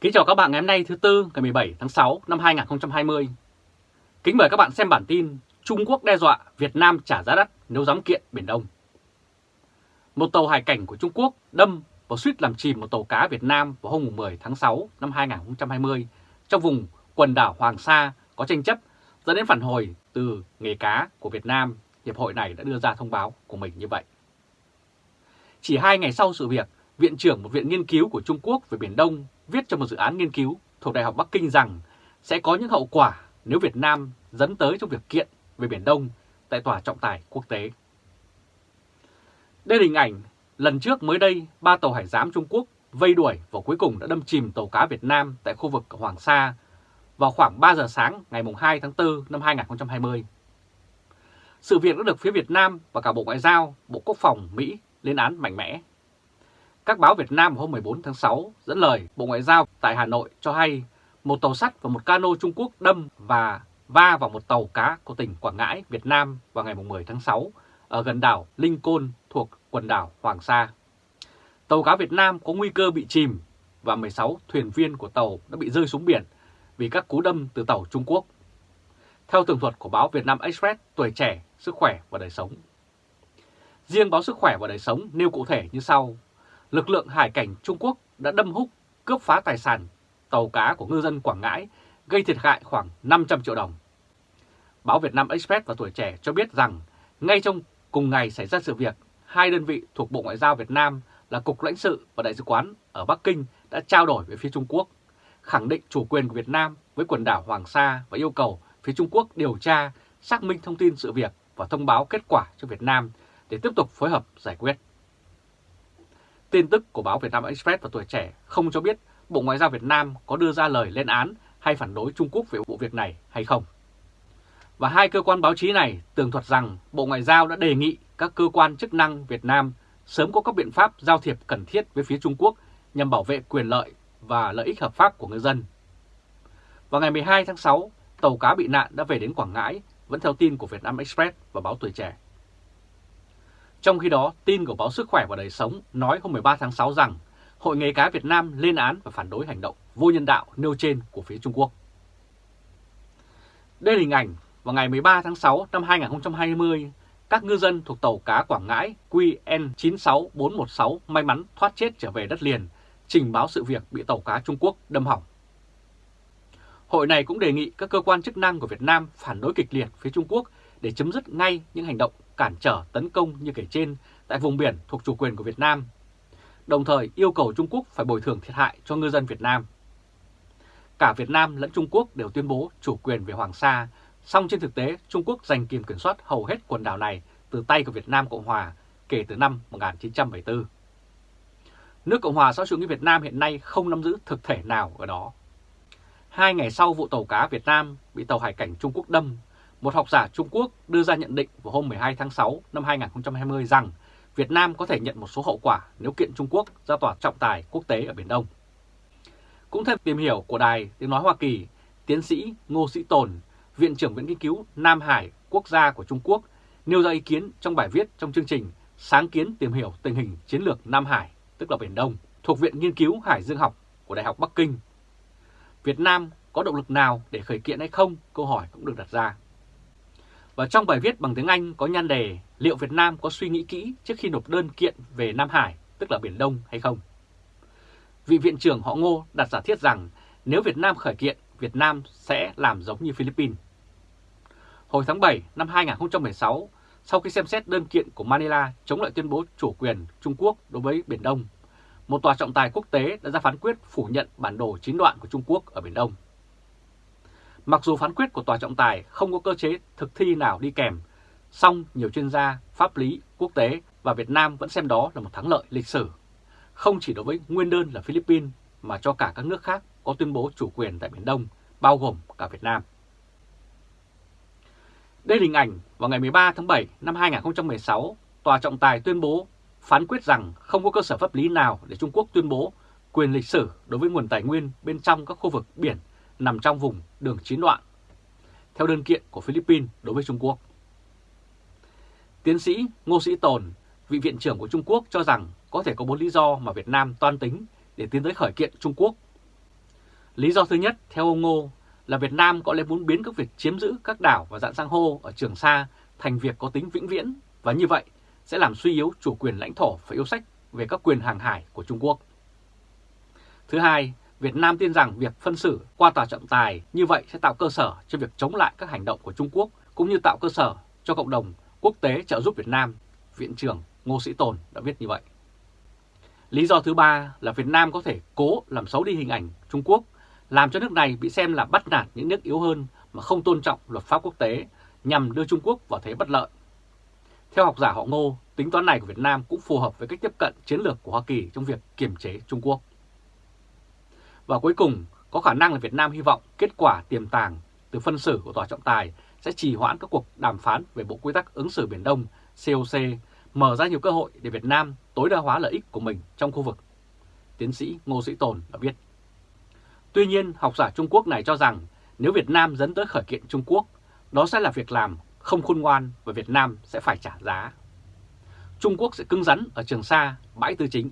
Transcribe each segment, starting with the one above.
Kính chào các bạn ngày hôm nay thứ Tư ngày 17 tháng 6 năm 2020. Kính mời các bạn xem bản tin Trung Quốc đe dọa Việt Nam trả giá đắt nếu dám kiện Biển Đông. Một tàu hải cảnh của Trung Quốc đâm và suýt làm chìm một tàu cá Việt Nam vào hôm 10 tháng 6 năm 2020 trong vùng quần đảo Hoàng Sa có tranh chấp dẫn đến phản hồi từ nghề cá của Việt Nam. Hiệp hội này đã đưa ra thông báo của mình như vậy. Chỉ hai ngày sau sự việc, Viện trưởng một viện nghiên cứu của Trung Quốc về Biển Đông viết trong một dự án nghiên cứu thuộc Đại học Bắc Kinh rằng sẽ có những hậu quả nếu Việt Nam dẫn tới trong việc kiện về Biển Đông tại Tòa trọng tài quốc tế. Đây là hình ảnh lần trước mới đây ba tàu hải giám Trung Quốc vây đuổi và cuối cùng đã đâm chìm tàu cá Việt Nam tại khu vực Hoàng Sa vào khoảng 3 giờ sáng ngày 2 tháng 4 năm 2020. Sự việc đã được phía Việt Nam và cả Bộ Ngoại giao, Bộ Quốc phòng Mỹ lên án mạnh mẽ. Các báo Việt Nam hôm 14 tháng 6 dẫn lời Bộ Ngoại giao tại Hà Nội cho hay một tàu sắt và một cano Trung Quốc đâm và va vào một tàu cá của tỉnh Quảng Ngãi, Việt Nam vào ngày 10 tháng 6 ở gần đảo Linh Côn thuộc quần đảo Hoàng Sa. Tàu cá Việt Nam có nguy cơ bị chìm và 16 thuyền viên của tàu đã bị rơi xuống biển vì các cú đâm từ tàu Trung Quốc. Theo tường thuật của báo Việt Nam Express, tuổi trẻ, sức khỏe và đời sống. Riêng báo Sức khỏe và đời sống nêu cụ thể như sau. Lực lượng hải cảnh Trung Quốc đã đâm húc, cướp phá tài sản tàu cá của ngư dân Quảng Ngãi, gây thiệt hại khoảng 500 triệu đồng. Báo Việt Nam Express và Tuổi Trẻ cho biết rằng, ngay trong cùng ngày xảy ra sự việc, hai đơn vị thuộc Bộ Ngoại giao Việt Nam là Cục lãnh sự và Đại sứ quán ở Bắc Kinh đã trao đổi với phía Trung Quốc, khẳng định chủ quyền của Việt Nam với quần đảo Hoàng Sa và yêu cầu phía Trung Quốc điều tra, xác minh thông tin sự việc và thông báo kết quả cho Việt Nam để tiếp tục phối hợp giải quyết. Tin tức của báo Việt Nam Express và Tuổi Trẻ không cho biết Bộ Ngoại giao Việt Nam có đưa ra lời lên án hay phản đối Trung Quốc về vụ việc này hay không. Và hai cơ quan báo chí này tường thuật rằng Bộ Ngoại giao đã đề nghị các cơ quan chức năng Việt Nam sớm có các biện pháp giao thiệp cần thiết với phía Trung Quốc nhằm bảo vệ quyền lợi và lợi ích hợp pháp của người dân. Vào ngày 12 tháng 6, tàu cá bị nạn đã về đến Quảng Ngãi, vẫn theo tin của Việt Nam Express và báo Tuổi Trẻ. Trong khi đó, tin của báo Sức khỏe và Đời sống nói hôm 13 tháng 6 rằng Hội nghề cá Việt Nam lên án và phản đối hành động vô nhân đạo nêu trên của phía Trung Quốc. Đây là hình ảnh vào ngày 13 tháng 6 năm 2020, các ngư dân thuộc tàu cá Quảng Ngãi QN96416 may mắn thoát chết trở về đất liền, trình báo sự việc bị tàu cá Trung Quốc đâm hỏng. Hội này cũng đề nghị các cơ quan chức năng của Việt Nam phản đối kịch liệt phía Trung Quốc để chấm dứt ngay những hành động cản trở tấn công như kể trên tại vùng biển thuộc chủ quyền của Việt Nam, đồng thời yêu cầu Trung Quốc phải bồi thường thiệt hại cho ngư dân Việt Nam. Cả Việt Nam lẫn Trung Quốc đều tuyên bố chủ quyền về Hoàng Sa, song trên thực tế Trung Quốc giành kiểm kiểm soát hầu hết quần đảo này từ tay của Việt Nam Cộng Hòa kể từ năm 1974. Nước Cộng hòa xã hội chủ nghĩa Việt Nam hiện nay không nắm giữ thực thể nào ở đó. Hai ngày sau vụ tàu cá Việt Nam bị tàu hải cảnh Trung Quốc đâm một học giả Trung Quốc đưa ra nhận định vào hôm 12 tháng 6 năm 2020 rằng Việt Nam có thể nhận một số hậu quả nếu kiện Trung Quốc ra tòa trọng tài quốc tế ở Biển Đông. Cũng theo tìm hiểu của Đài Tiếng Nói Hoa Kỳ, tiến sĩ Ngô Sĩ Tồn, Viện trưởng Viện Nghiên cứu Nam Hải Quốc gia của Trung Quốc, nêu ra ý kiến trong bài viết trong chương trình Sáng kiến tìm hiểu tình hình chiến lược Nam Hải, tức là Biển Đông, thuộc Viện Nghiên cứu Hải Dương học của Đại học Bắc Kinh. Việt Nam có động lực nào để khởi kiện hay không? Câu hỏi cũng được đặt ra. Và trong bài viết bằng tiếng Anh có nhan đề liệu Việt Nam có suy nghĩ kỹ trước khi nộp đơn kiện về Nam Hải, tức là Biển Đông hay không? Vị viện trưởng họ Ngô đặt giả thiết rằng nếu Việt Nam khởi kiện, Việt Nam sẽ làm giống như Philippines. Hồi tháng 7 năm 2016, sau khi xem xét đơn kiện của Manila chống lại tuyên bố chủ quyền Trung Quốc đối với Biển Đông, một tòa trọng tài quốc tế đã ra phán quyết phủ nhận bản đồ chín đoạn của Trung Quốc ở Biển Đông. Mặc dù phán quyết của tòa trọng tài không có cơ chế thực thi nào đi kèm, song nhiều chuyên gia pháp lý quốc tế và Việt Nam vẫn xem đó là một thắng lợi lịch sử, không chỉ đối với nguyên đơn là Philippines mà cho cả các nước khác có tuyên bố chủ quyền tại Biển Đông, bao gồm cả Việt Nam. Đây là hình ảnh vào ngày 13 tháng 7 năm 2016, Tòa trọng tài tuyên bố phán quyết rằng không có cơ sở pháp lý nào để Trung Quốc tuyên bố quyền lịch sử đối với nguồn tài nguyên bên trong các khu vực biển nằm trong vùng đường chín đoạn, theo đơn kiện của Philippines đối với Trung Quốc. Tiến sĩ Ngô Sĩ Tồn, vị viện trưởng của Trung Quốc cho rằng có thể có bốn lý do mà Việt Nam toan tính để tiến tới khởi kiện Trung Quốc. Lý do thứ nhất, theo ông Ngô, là Việt Nam có lẽ muốn biến các việc chiếm giữ các đảo và dạng sang hô ở Trường Sa thành việc có tính vĩnh viễn và như vậy sẽ làm suy yếu chủ quyền lãnh thổ và yêu sách về các quyền hàng hải của Trung Quốc. Thứ hai, Việt Nam tin rằng việc phân xử qua tòa trọng tài như vậy sẽ tạo cơ sở cho việc chống lại các hành động của Trung Quốc cũng như tạo cơ sở cho cộng đồng quốc tế trợ giúp Việt Nam, Viện trưởng Ngô Sĩ Tồn đã viết như vậy. Lý do thứ ba là Việt Nam có thể cố làm xấu đi hình ảnh Trung Quốc, làm cho nước này bị xem là bắt nạt những nước yếu hơn mà không tôn trọng luật pháp quốc tế nhằm đưa Trung Quốc vào thế bất lợi. Theo học giả họ Ngô, tính toán này của Việt Nam cũng phù hợp với cách tiếp cận chiến lược của Hoa Kỳ trong việc kiềm chế Trung Quốc. Và cuối cùng, có khả năng là Việt Nam hy vọng kết quả tiềm tàng từ phân xử của Tòa trọng tài sẽ trì hoãn các cuộc đàm phán về Bộ Quy tắc ứng xử Biển Đông COC, mở ra nhiều cơ hội để Việt Nam tối đa hóa lợi ích của mình trong khu vực. Tiến sĩ Ngô Sĩ Tồn đã viết. Tuy nhiên, học giả Trung Quốc này cho rằng nếu Việt Nam dẫn tới khởi kiện Trung Quốc, đó sẽ là việc làm không khôn ngoan và Việt Nam sẽ phải trả giá. Trung Quốc sẽ cứng rắn ở Trường Sa, bãi tư chính.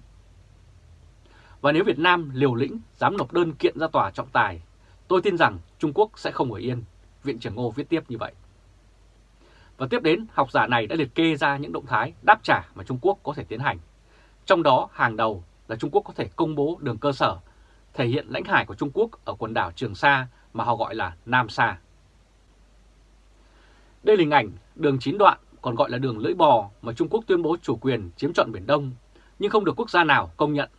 Và nếu Việt Nam liều lĩnh dám nộp đơn kiện ra tòa trọng tài, tôi tin rằng Trung Quốc sẽ không ở yên, Viện trưởng Ngô viết tiếp như vậy. Và tiếp đến, học giả này đã liệt kê ra những động thái đáp trả mà Trung Quốc có thể tiến hành. Trong đó, hàng đầu là Trung Quốc có thể công bố đường cơ sở, thể hiện lãnh hải của Trung Quốc ở quần đảo Trường Sa mà họ gọi là Nam Sa. Đây là hình ảnh đường chín đoạn, còn gọi là đường lưỡi bò mà Trung Quốc tuyên bố chủ quyền chiếm trọn Biển Đông, nhưng không được quốc gia nào công nhận.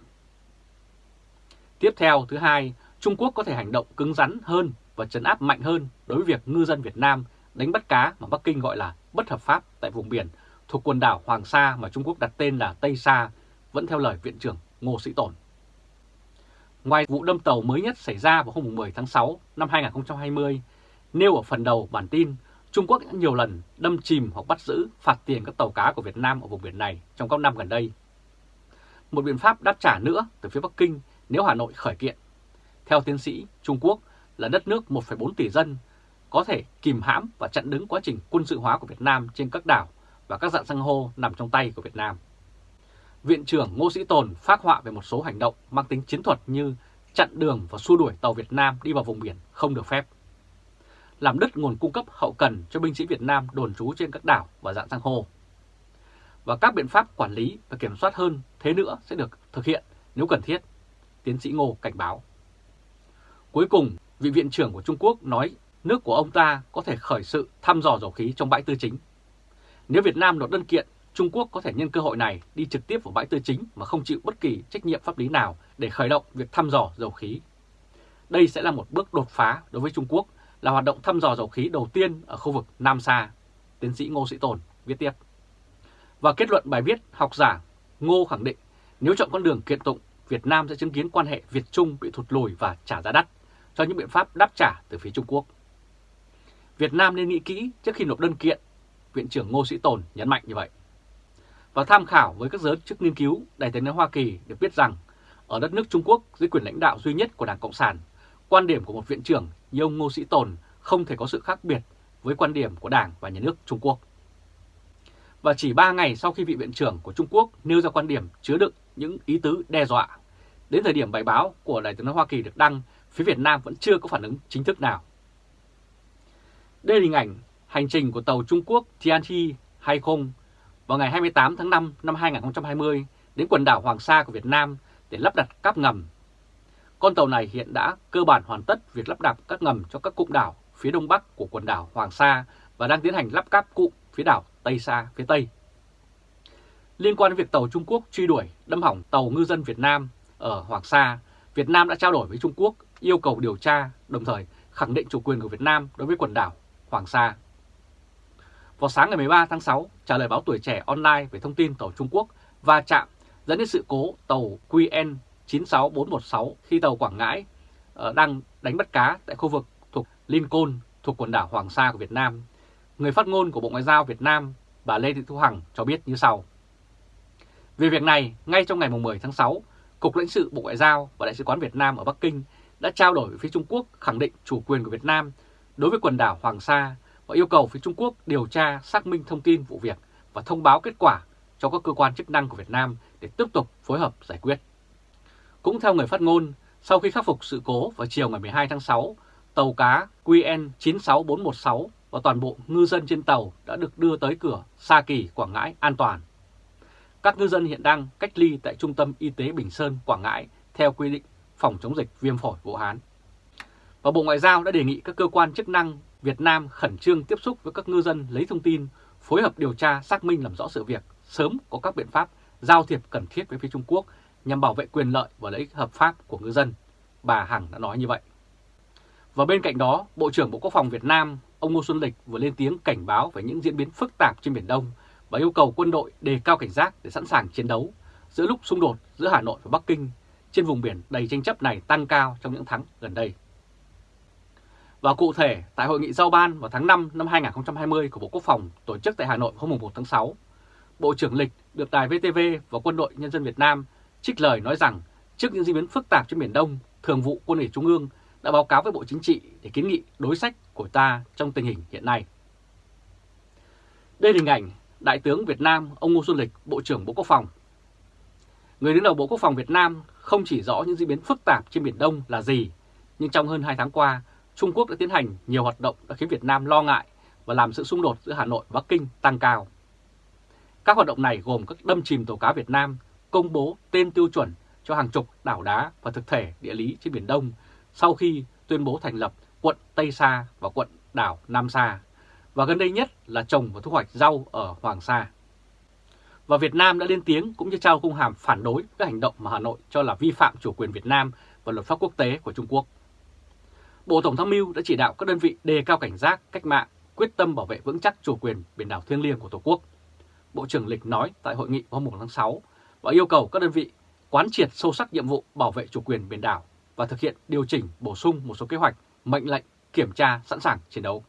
Tiếp theo, thứ hai, Trung Quốc có thể hành động cứng rắn hơn và trấn áp mạnh hơn đối với việc ngư dân Việt Nam đánh bắt cá mà Bắc Kinh gọi là bất hợp pháp tại vùng biển thuộc quần đảo Hoàng Sa mà Trung Quốc đặt tên là Tây Sa, vẫn theo lời Viện trưởng Ngô Sĩ tổn Ngoài vụ đâm tàu mới nhất xảy ra vào hôm 10 tháng 6 năm 2020, nêu ở phần đầu bản tin, Trung Quốc đã nhiều lần đâm chìm hoặc bắt giữ, phạt tiền các tàu cá của Việt Nam ở vùng biển này trong các năm gần đây. Một biện pháp đáp trả nữa từ phía Bắc Kinh nếu Hà Nội khởi kiện. Theo tiến sĩ, Trung Quốc là đất nước 1,4 tỷ dân, có thể kìm hãm và chặn đứng quá trình quân sự hóa của Việt Nam trên các đảo và các dạng san hô nằm trong tay của Việt Nam. Viện trưởng Ngô Sĩ Tồn phát họa về một số hành động mang tính chiến thuật như chặn đường và xua đuổi tàu Việt Nam đi vào vùng biển không được phép. Làm đứt nguồn cung cấp hậu cần cho binh sĩ Việt Nam đồn trú trên các đảo và dạng san hô. Và các biện pháp quản lý và kiểm soát hơn thế nữa sẽ được thực hiện nếu cần thiết, tiến sĩ Ngô cảnh báo. Cuối cùng, vị viện trưởng của Trung Quốc nói nước của ông ta có thể khởi sự thăm dò dầu khí trong bãi tư chính. Nếu Việt Nam nộp đơn kiện, Trung Quốc có thể nhân cơ hội này đi trực tiếp vào bãi tư chính mà không chịu bất kỳ trách nhiệm pháp lý nào để khởi động việc thăm dò dầu khí. Đây sẽ là một bước đột phá đối với Trung Quốc, là hoạt động thăm dò dầu khí đầu tiên ở khu vực Nam Sa, tiến sĩ Ngô Sĩ Tồn viết tiếp. Và kết luận bài viết, học giả Ngô khẳng định nếu chọn con đường kiện tụng, Việt Nam sẽ chứng kiến quan hệ Việt-Trung bị thụt lùi và trả giá đắt cho những biện pháp đáp trả từ phía Trung Quốc. Việt Nam nên nghĩ kỹ trước khi nộp đơn kiện, Viện trưởng Ngô Sĩ Tồn nhấn mạnh như vậy. Và tham khảo với các giới chức nghiên cứu, Đại tướng Hoa Kỳ được biết rằng ở đất nước Trung Quốc dưới quyền lãnh đạo duy nhất của Đảng Cộng sản, quan điểm của một viện trưởng như ông Ngô Sĩ Tồn không thể có sự khác biệt với quan điểm của Đảng và Nhà nước Trung Quốc. Và chỉ 3 ngày sau khi vị viện trưởng của Trung Quốc nêu ra quan điểm chứa đựng những ý tứ đe dọa, đến thời điểm bài báo của Đại tướng Hoa Kỳ được đăng, phía Việt Nam vẫn chưa có phản ứng chính thức nào. Đây là hình ảnh hành trình của tàu Trung Quốc Tianchi 20 vào ngày 28 tháng 5 năm 2020 đến quần đảo Hoàng Sa của Việt Nam để lắp đặt cáp ngầm. Con tàu này hiện đã cơ bản hoàn tất việc lắp đặt các ngầm cho các cụm đảo phía đông bắc của quần đảo Hoàng Sa và đang tiến hành lắp cáp cụm phía đảo Tây Sa phía Tây. Liên quan đến việc tàu Trung Quốc truy đuổi đâm hỏng tàu ngư dân Việt Nam ở Hoàng Sa, Việt Nam đã trao đổi với Trung Quốc yêu cầu điều tra, đồng thời khẳng định chủ quyền của Việt Nam đối với quần đảo Hoàng Sa. Vào sáng ngày 13 tháng 6, trả lời báo Tuổi Trẻ Online về thông tin tàu Trung Quốc va chạm dẫn đến sự cố tàu QN 96416 khi tàu Quảng Ngãi ờ, đang đánh bắt cá tại khu vực thuộc Lincoln thuộc quần đảo Hoàng Sa của Việt Nam. Người phát ngôn của Bộ Ngoại giao Việt Nam, bà Lê Thị Thu Hằng cho biết như sau. Về việc này, ngay trong ngày 10 tháng 6, Cục lãnh sự Bộ Ngoại giao và Đại sứ quán Việt Nam ở Bắc Kinh đã trao đổi với phía Trung Quốc khẳng định chủ quyền của Việt Nam đối với quần đảo Hoàng Sa và yêu cầu phía Trung Quốc điều tra xác minh thông tin vụ việc và thông báo kết quả cho các cơ quan chức năng của Việt Nam để tiếp tục phối hợp giải quyết. Cũng theo người phát ngôn, Sau khi khắc phục sự cố vào chiều ngày 12 tháng 6, tàu cá QN 96416 và toàn bộ ngư dân trên tàu đã được đưa tới cửa Sa Kỳ, Quảng Ngãi an toàn. Các ngư dân hiện đang cách ly tại Trung tâm Y tế Bình Sơn, Quảng Ngãi theo quy định phòng chống dịch viêm phổi Vũ Hán. Và Bộ Ngoại giao đã đề nghị các cơ quan chức năng Việt Nam khẩn trương tiếp xúc với các ngư dân lấy thông tin, phối hợp điều tra xác minh làm rõ sự việc, sớm có các biện pháp giao thiệp cần thiết với phía Trung Quốc nhằm bảo vệ quyền lợi và lợi ích hợp pháp của ngư dân. Bà Hằng đã nói như vậy. Và bên cạnh đó, Bộ trưởng Bộ Quốc phòng Việt Nam, ông Ngô Xuân Lịch vừa lên tiếng cảnh báo về những diễn biến phức tạp trên Biển Đông và yêu cầu quân đội đề cao cảnh giác để sẵn sàng chiến đấu giữa lúc xung đột giữa Hà Nội và Bắc Kinh trên vùng biển đầy tranh chấp này tăng cao trong những tháng gần đây. Và cụ thể, tại Hội nghị giao ban vào tháng 5 năm 2020 của Bộ Quốc phòng tổ chức tại Hà Nội hôm 1 tháng 6, Bộ trưởng Lịch được Đài VTV và Quân đội Nhân dân Việt Nam trích lời nói rằng trước những diễn biến phức tạp trên Biển Đông, Thường vụ Quân ủy Trung ương đã báo cáo với Bộ Chính trị để kiến nghị đối sách của ta trong tình hình hiện nay. Đây là hình ảnh Đại tướng Việt Nam ông Ngô Xuân Lịch, Bộ trưởng Bộ Quốc phòng. Người đứng đầu Bộ Quốc phòng Việt Nam không chỉ rõ những diễn biến phức tạp trên Biển Đông là gì, nhưng trong hơn 2 tháng qua, Trung Quốc đã tiến hành nhiều hoạt động đã khiến Việt Nam lo ngại và làm sự xung đột giữa Hà Nội và Bắc Kinh tăng cao. Các hoạt động này gồm các đâm chìm tàu cá Việt Nam, công bố tên tiêu chuẩn cho hàng chục đảo đá và thực thể địa lý trên Biển Đông sau khi tuyên bố thành lập quận Tây Sa và quận đảo Nam Sa, và gần đây nhất là trồng và thu hoạch rau ở Hoàng Sa. Và Việt Nam đã lên tiếng cũng như trao công hàm phản đối các hành động mà Hà Nội cho là vi phạm chủ quyền Việt Nam và luật pháp quốc tế của Trung Quốc. Bộ Tổng tham mưu đã chỉ đạo các đơn vị đề cao cảnh giác, cách mạng, quyết tâm bảo vệ vững chắc chủ quyền biển đảo thiêng liêng của Tổ quốc. Bộ trưởng Lịch nói tại hội nghị hôm 1 tháng 6 và yêu cầu các đơn vị quán triệt sâu sắc nhiệm vụ bảo vệ chủ quyền biển đảo và thực hiện điều chỉnh bổ sung một số kế hoạch, mệnh lệnh, kiểm tra sẵn sàng chiến đấu.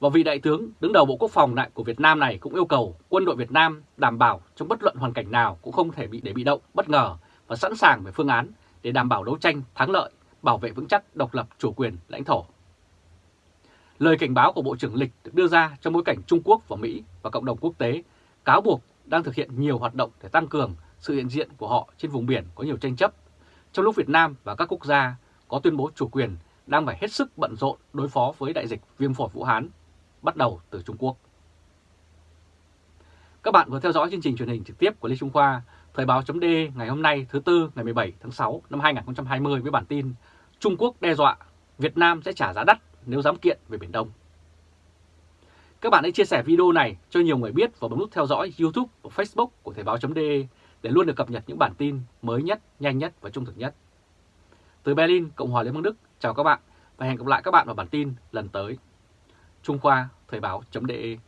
Và vị đại tướng đứng đầu Bộ Quốc phòng lại của Việt Nam này cũng yêu cầu quân đội Việt Nam đảm bảo trong bất luận hoàn cảnh nào cũng không thể bị để bị động, bất ngờ và sẵn sàng về phương án để đảm bảo đấu tranh thắng lợi, bảo vệ vững chắc độc lập chủ quyền lãnh thổ. Lời cảnh báo của Bộ trưởng Lịch được đưa ra trong bối cảnh Trung Quốc và Mỹ và cộng đồng quốc tế cáo buộc đang thực hiện nhiều hoạt động để tăng cường sự hiện diện của họ trên vùng biển có nhiều tranh chấp, trong lúc Việt Nam và các quốc gia có tuyên bố chủ quyền đang phải hết sức bận rộn đối phó với đại dịch viêm phổi Vũ Hán bắt đầu từ Trung Quốc. Các bạn vừa theo dõi chương trình truyền hình trực tiếp của Lê Trung Khoa, Thời báo chấm ngày hôm nay thứ Tư ngày 17 tháng 6 năm 2020 với bản tin Trung Quốc đe dọa Việt Nam sẽ trả giá đắt nếu dám kiện về Biển Đông. Các bạn hãy chia sẻ video này cho nhiều người biết và bấm nút theo dõi YouTube và Facebook của Thời báo.de để luôn được cập nhật những bản tin mới nhất, nhanh nhất và trung thực nhất. Từ Berlin, Cộng hòa Liên bang Đức, chào các bạn và hẹn gặp lại các bạn vào bản tin lần tới. Trung Khoa Thời báo.de